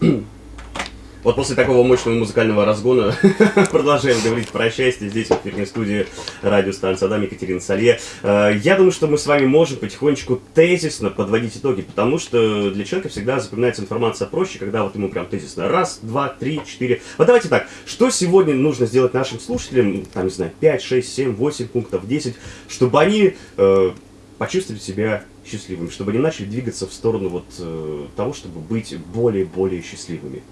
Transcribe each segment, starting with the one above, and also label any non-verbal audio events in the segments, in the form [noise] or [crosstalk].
[clears throat] Вот после такого мощного музыкального разгона [laughs] продолжаем говорить про счастье здесь, в эфирной студии радиостанции Адам Екатерина Салье. Э, я думаю, что мы с вами можем потихонечку тезисно подводить итоги, потому что для человека всегда запоминается информация проще, когда вот ему прям тезисно раз, два, три, четыре. Вот давайте так, что сегодня нужно сделать нашим слушателям, там, не знаю, 5, 6, 7, 8 пунктов, 10, чтобы они э, почувствовали себя счастливыми, чтобы они начали двигаться в сторону вот э, того, чтобы быть более-более счастливыми.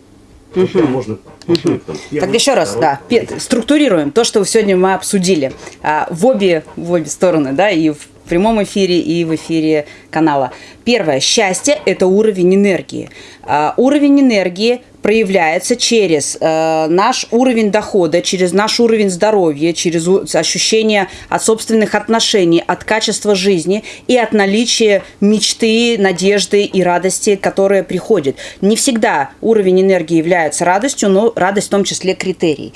Угу. Можно угу. Так еще раз, второй, да, третий. структурируем то, что сегодня мы обсудили а, в обе в обе стороны, да, и в прямом эфире и в эфире канала. Первое, счастье – это уровень энергии. А, уровень энергии проявляется через э, наш уровень дохода, через наш уровень здоровья, через ощущение от собственных отношений, от качества жизни и от наличия мечты, надежды и радости, которая приходит. Не всегда уровень энергии является радостью, но радость в том числе критерий.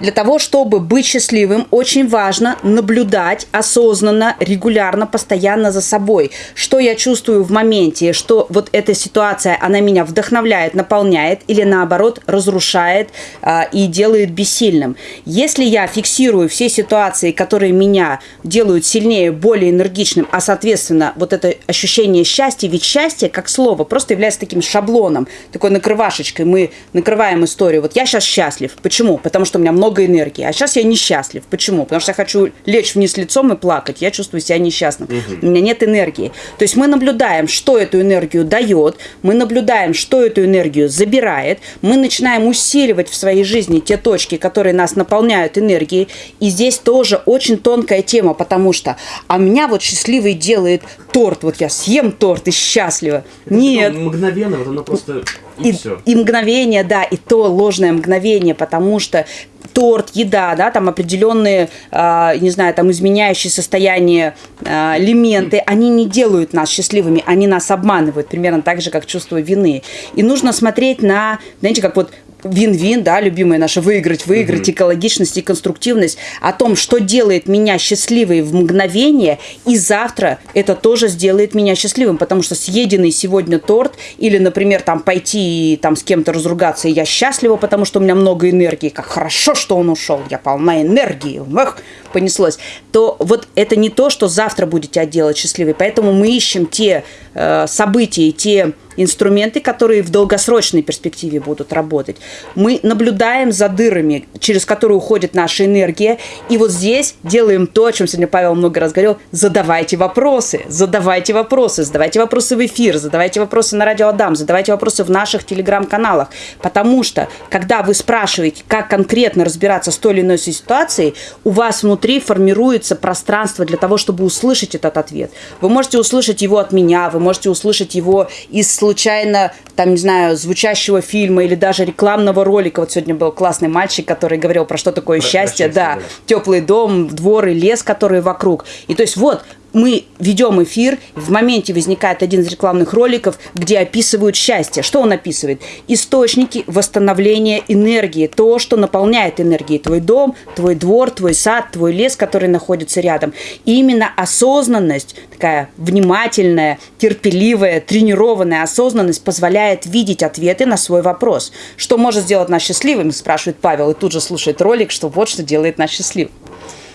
Для того, чтобы быть счастливым, очень важно наблюдать осознанно, регулярно, постоянно за собой. Что я чувствую в моменте, что вот эта ситуация, она меня вдохновляет, наполняет или наоборот разрушает э, и делает бессильным. Если я фиксирую все ситуации, которые меня делают сильнее, более энергичным, а соответственно вот это ощущение счастья, ведь счастье как слово просто является таким шаблоном, такой накрывашечкой. Мы накрываем историю. Вот я сейчас счастлив. Почему? Потому что у меня много много энергии. А сейчас я несчастлив. Почему? Потому что я хочу лечь вниз лицом и плакать. Я чувствую себя несчастным. Угу. У меня нет энергии. То есть мы наблюдаем, что эту энергию дает, мы наблюдаем, что эту энергию забирает, мы начинаем усиливать в своей жизни те точки, которые нас наполняют энергией. И здесь тоже очень тонкая тема, потому что а меня вот счастливый делает торт. Вот я съем торт и счастлива. Это нет. Мгновенно, вот оно просто и, и, все. и мгновение, да, и то ложное мгновение, потому что торт, еда, да, там определенные, э, не знаю, там изменяющие состояние э, элементы, они не делают нас счастливыми, они нас обманывают, примерно так же, как чувство вины. И нужно смотреть на, знаете, как вот вин-вин, да, любимая наша, выиграть, выиграть, mm-hmm. экологичность и конструктивность, о том, что делает меня счастливой в мгновение, и завтра это тоже сделает меня счастливым, потому что съеденный сегодня торт, или, например, там пойти и там с кем-то разругаться, и я счастлива, потому что у меня много энергии, как хорошо, что он ушел, я полна энергии, эх, понеслось, то вот это не то, что завтра будет тебя делать счастливой, поэтому мы ищем те э, события, те инструменты, которые в долгосрочной перспективе будут работать. Мы наблюдаем за дырами, через которые уходит наша энергия, и вот здесь делаем то, о чем сегодня Павел много раз говорил, задавайте вопросы, задавайте вопросы, задавайте вопросы в эфир, задавайте вопросы на радио Адам, задавайте вопросы в наших телеграм-каналах, потому что, когда вы спрашиваете, как конкретно разбираться с той или иной ситуацией, у вас внутри формируется пространство для того, чтобы услышать этот ответ. Вы можете услышать его от меня, вы можете услышать его из случайно, там, не знаю, звучащего фильма или даже рекламного ролика. Вот сегодня был классный мальчик, который говорил про что такое про, счастье, про счастье, да, да, теплый дом, двор и лес, который вокруг. И то есть вот мы ведем эфир, в моменте возникает один из рекламных роликов, где описывают счастье. Что он описывает? Источники восстановления энергии, то, что наполняет энергией твой дом, твой двор, твой сад, твой лес, который находится рядом. И именно осознанность, такая внимательная, терпеливая, тренированная осознанность позволяет видеть ответы на свой вопрос. Что может сделать нас счастливыми, спрашивает Павел, и тут же слушает ролик, что вот что делает нас счастливым.